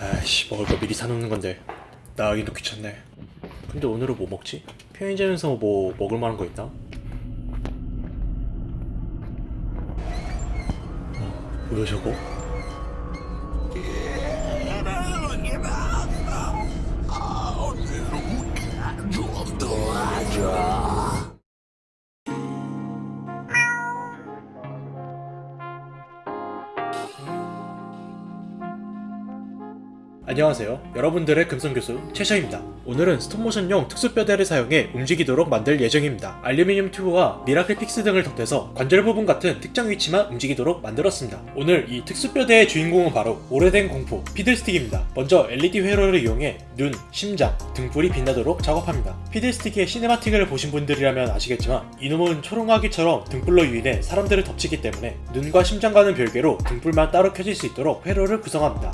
아이씨 먹을 거 미리 사놓는 건데 나가기도 귀찮네 근데 오늘은 뭐 먹지? 편의점에서 뭐 먹을 만한 거 있나? 어, 뭐야 저거? 안녕하세요. 여러분들의 금성교수 최셔입니다. 오늘은 스톱모션용 특수뼈대를 사용해 움직이도록 만들 예정입니다. 알루미늄 튜브와 미라클 픽스 등을 덧대서 관절 부분 같은 특정 위치만 움직이도록 만들었습니다. 오늘 이 특수뼈대의 주인공은 바로 오래된 공포 피들스틱입니다. 먼저 LED 회로를 이용해 눈, 심장, 등불이 빛나도록 작업합니다. 피들스틱의 시네마틱을 보신 분들이라면 아시겠지만 이놈은 초롱아귀처럼 등불로 유인해 사람들을 덮치기 때문에 눈과 심장과는 별개로 등불만 따로 켜질 수 있도록 회로를 구성합니다.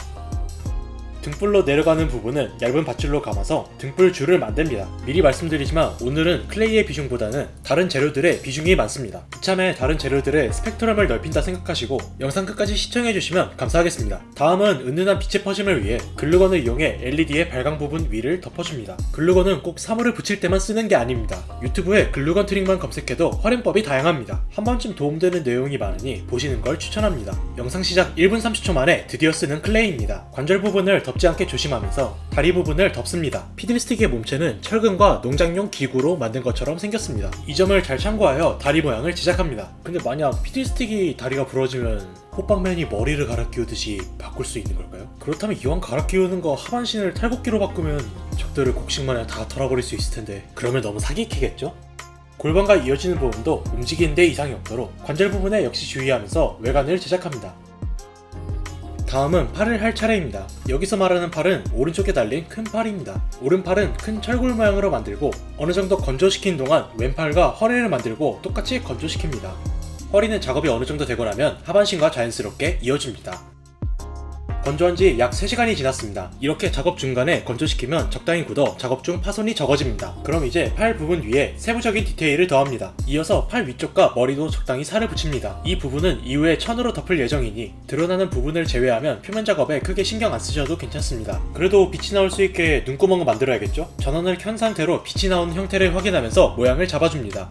등불로 내려가는 부분은 얇은 밧줄로 감아서 등불 줄을 만듭니다. 미리 말씀드리지만 오늘은 클레이의 비중보다는 다른 재료들의 비중이 많습니다. 이참에 다른 재료들의 스펙트럼을 넓힌다 생각하시고 영상 끝까지 시청해주시면 감사하겠습니다. 다음은 은은한 빛의 퍼짐을 위해 글루건을 이용해 LED의 발광 부분 위를 덮어줍니다. 글루건은 꼭 사물을 붙일 때만 쓰는 게 아닙니다. 유튜브에 글루건 트릭만 검색해도 활용법이 다양합니다. 한 번쯤 도움되는 내용이 많으니 보시는 걸 추천합니다. 영상 시작 1분 30초 만에 드디어 쓰는 클레이입니다. 관절 부분을 덮지 않게 조심하면서 다리 부분을 덮습니다. 피들스틱의 몸체는 철근과 농장용 기구로 만든 것처럼 생겼습니다. 이 점을 잘 참고하여 다리 모양을 제작합니다. 근데 만약 피들스틱이 다리가 부러지면 호빵맨이 머리를 갈아 끼우듯이 바꿀 수 있는 걸까요? 그렇다면 이왕 갈아 끼우는 거 하반신을 탈곡기로 바꾸면 적들을 곡식마냥 다 털어버릴 수 있을 텐데 그러면 너무 사기캐겠죠? 골반과 이어지는 부분도 움직이는데 이상이 없도록 관절 부분에 역시 주의하면서 외관을 제작합니다. 다음은 팔을 할 차례입니다. 여기서 말하는 팔은 오른쪽에 달린 큰 팔입니다. 오른팔은 큰 철골 모양으로 만들고 어느 정도 건조시킨 동안 왼팔과 허리를 만들고 똑같이 건조시킵니다. 허리는 작업이 어느 정도 되고 나면 하반신과 자연스럽게 이어집니다. 건조한 지 약 3시간이 지났습니다. 이렇게 작업 중간에 건조시키면 적당히 굳어 작업 중 파손이 적어집니다. 그럼 이제 팔 부분 위에 세부적인 디테일을 더합니다. 이어서 팔 위쪽과 머리도 적당히 살을 붙입니다. 이 부분은 이후에 천으로 덮을 예정이니 드러나는 부분을 제외하면 표면 작업에 크게 신경 안 쓰셔도 괜찮습니다. 그래도 빛이 나올 수 있게 눈구멍을 만들어야겠죠? 전원을 켠 상태로 빛이 나오는 형태를 확인하면서 모양을 잡아줍니다.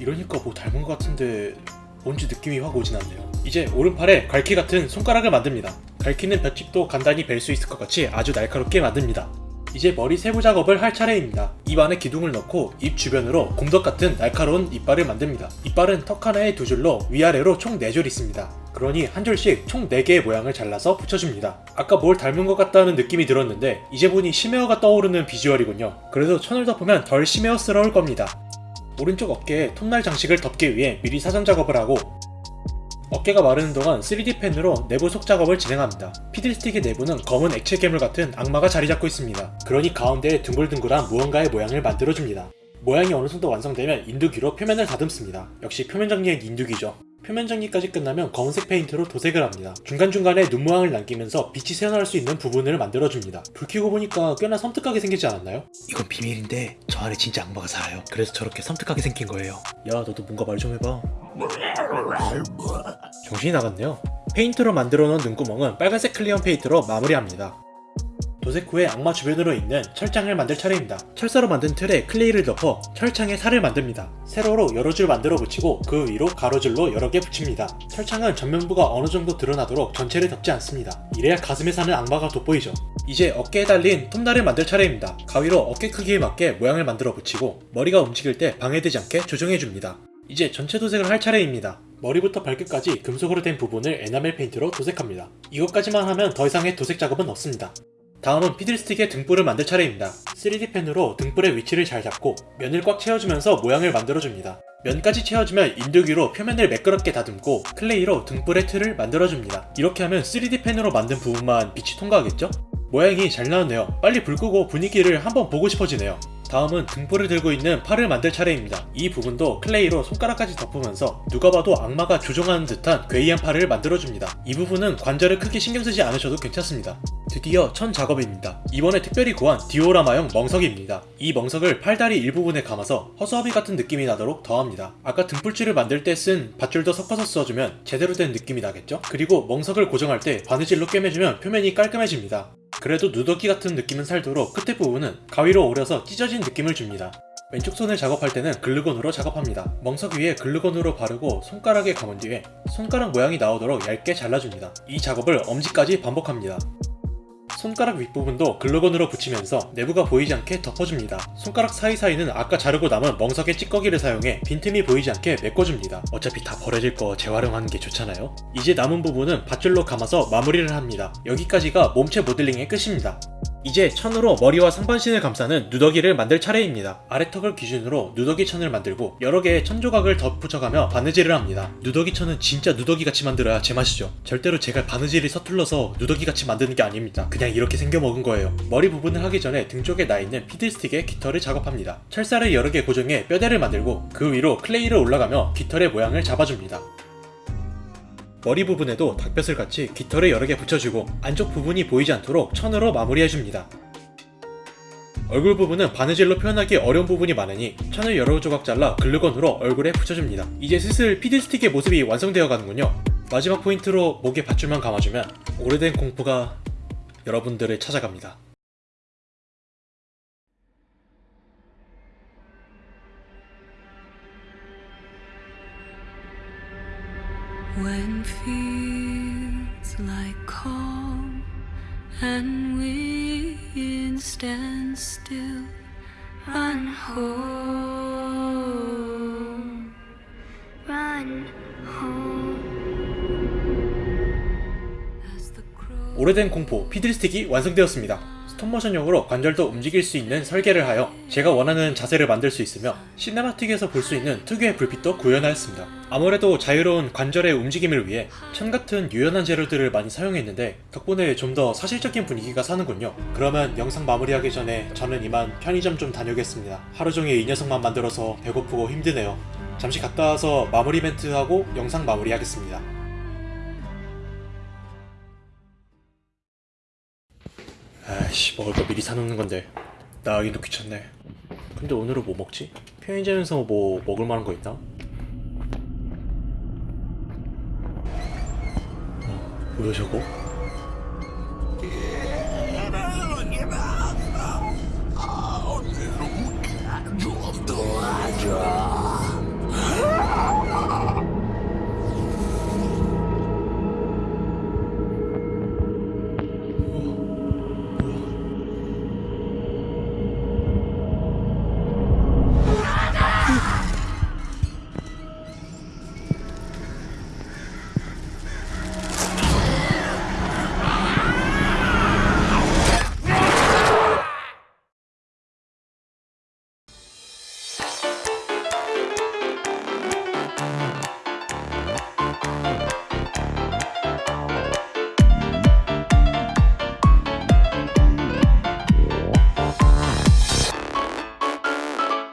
이러니까 뭐 닮은 것 같은데 뭔지 느낌이 확 오진 않네요. 이제 오른팔에 갈퀴 같은 손가락을 만듭니다. 갈퀴는 볏짚도 간단히 벨수 있을 것 같이 아주 날카롭게 만듭니다. 이제 머리 세부 작업을 할 차례입니다. 입 안에 기둥을 넣고 입 주변으로 곰덕 같은 날카로운 이빨을 만듭니다. 이빨은 턱 하나에 두 줄로 위아래로 총 4줄 있습니다. 그러니 한 줄씩 총 4개의 모양을 잘라서 붙여줍니다. 아까 뭘 닮은 것 같다는 느낌이 들었는데 이제 보니 심해어가 떠오르는 비주얼이군요. 그래도 천을 덮으면 덜 심해어스러울 겁니다. 오른쪽 어깨에 톱날 장식을 덮기 위해 미리 사전 작업을 하고 어깨가 마르는 동안 3D 펜으로 내부 속 작업을 진행합니다. 피들스틱의 내부는 검은 액체 괴물 같은 악마가 자리 잡고 있습니다. 그러니 가운데에 둥글둥글한 무언가의 모양을 만들어줍니다. 모양이 어느 정도 완성되면 인두기로 표면을 다듬습니다. 역시 표면 정리엔 인두기죠. 표면 정리까지 끝나면 검은색 페인트로 도색을 합니다. 중간중간에 눈모양을 남기면서 빛이 새어나올 수 있는 부분을 만들어줍니다. 불 켜고 보니까 꽤나 섬뜩하게 생기지 않았나요? 이건 비밀인데 저 안에 진짜 악마가 살아요. 그래서 저렇게 섬뜩하게 생긴 거예요. 야 너도 뭔가 말 좀 해봐. 정신이 나갔네요. 페인트로 만들어 놓은 눈구멍은 빨간색 clear 페인트로 마무리합니다. 후에 악마 주변으로 있는 철장을 만들 차례입니다. 철사로 만든 틀에 클레이를 덮어 철창에 살을 만듭니다. 세로로 여러 줄 만들어 붙이고 그 위로 가로줄로 여러 개 붙입니다. 철창은 전면부가 어느 정도 드러나도록 전체를 덮지 않습니다. 이래야 가슴에 사는 악마가 돋보이죠. 이제 어깨에 달린 톱날을 만들 차례입니다. 가위로 어깨 크기에 맞게 모양을 만들어 붙이고 머리가 움직일 때 방해되지 않게 조정해줍니다. 이제 전체 도색을 할 차례입니다. 머리부터 발끝까지 금속으로 된 부분을 에나멜 페인트로 도색합니다. 이것까지만 하면 더 이상의 도색 작업은 없습니다. 다음은 피들스틱의 등불을 만들 차례입니다. 3D 펜으로 등불의 위치를 잘 잡고 면을 꽉 채워주면서 모양을 만들어줍니다. 면까지 채워주면 인두기로 표면을 매끄럽게 다듬고 클레이로 등불의 틀을 만들어줍니다. 이렇게 하면 3D 펜으로 만든 부분만 빛이 통과하겠죠? 모양이 잘 나왔네요. 빨리 불 끄고 분위기를 한번 보고 싶어지네요. 다음은 등불을 들고 있는 팔을 만들 차례입니다. 이 부분도 클레이로 손가락까지 덮으면서 누가 봐도 악마가 조종하는 듯한 괴이한 팔을 만들어줍니다. 이 부분은 관절을 크게 신경쓰지 않으셔도 괜찮습니다. 드디어 천 작업입니다. 이번에 특별히 구한 디오라마용 멍석입니다. 이 멍석을 팔다리 일부분에 감아서 허수아비 같은 느낌이 나도록 더합니다. 아까 등불줄을 만들 때 쓴 밧줄도 섞어서 써주면 제대로 된 느낌이 나겠죠? 그리고 멍석을 고정할 때 바느질로 꿰매주면 표면이 깔끔해집니다. 그래도 누더기 같은 느낌은 살도록 끝에 부분은 가위로 오려서 찢어진 느낌을 줍니다. 왼쪽 손을 작업할 때는 글루건으로 작업합니다. 멍석 위에 글루건으로 바르고 손가락에 감은 뒤에 손가락 모양이 나오도록 얇게 잘라줍니다. 이 작업을 엄지까지 반복합니다. 손가락 윗부분도 글루건으로 붙이면서 내부가 보이지 않게 덮어줍니다. 손가락 사이사이는 아까 자르고 남은 멍석의 찌꺼기를 사용해 빈틈이 보이지 않게 메꿔줍니다. 어차피 다 버려질 거 재활용하는 게 좋잖아요. 이제 남은 부분은 밧줄로 감아서 마무리를 합니다. 여기까지가 몸체 모델링의 끝입니다. 이제 천으로 머리와 상반신을 감싸는 누더기를 만들 차례입니다. 아래턱을 기준으로 누더기 천을 만들고 여러 개의 천 조각을 덧붙여가며 바느질을 합니다. 누더기 천은 진짜 누더기 같이 만들어야 제맛이죠. 절대로 제가 바느질이 서툴러서 누더기 같이 만드는 게 아닙니다. 그냥 이렇게 생겨 먹은 거예요. 머리 부분을 하기 전에 등 쪽에 나 있는 피들스틱에 깃털을 작업합니다. 철사를 여러 개 고정해 뼈대를 만들고 그 위로 클레이를 올라가며 깃털의 모양을 잡아줍니다. 머리 부분에도 닭뼈슬 같이 깃털을 여러 개 붙여주고 안쪽 부분이 보이지 않도록 천으로 마무리해줍니다. 얼굴 부분은 바느질로 표현하기 어려운 부분이 많으니 천을 여러 조각 잘라 글루건으로 얼굴에 붙여줍니다. 이제 슬슬 피드스틱의 모습이 완성되어 가는군요. 마지막 포인트로 목에 밧줄만 감아주면 오래된 공포가 여러분들을 찾아갑니다. 오래된 공포 피드스틱이 완성되었습니다. 스톱모션용으로 관절도 움직일 수 있는 설계를 하여 제가 원하는 자세를 만들 수 있으며 시네마틱에서 볼 수 있는 특유의 불빛도 구현하였습니다. 아무래도 자유로운 관절의 움직임을 위해 천 같은 유연한 재료들을 많이 사용했는데 덕분에 좀 더 사실적인 분위기가 사는군요. 그러면 영상 마무리하기 전에 저는 이만 편의점 좀 다녀오겠습니다. 하루 종일 이 녀석만 만들어서 배고프고 힘드네요. 잠시 갔다 와서 마무리 멘트하고 영상 마무리하겠습니다. 아이씨 먹을 거 미리 사놓는 건데 나가기도 귀찮네 근데 오늘은 뭐 먹지? 편의점에서 뭐 먹을 만한 거 있나? 어, 뭐야 저거?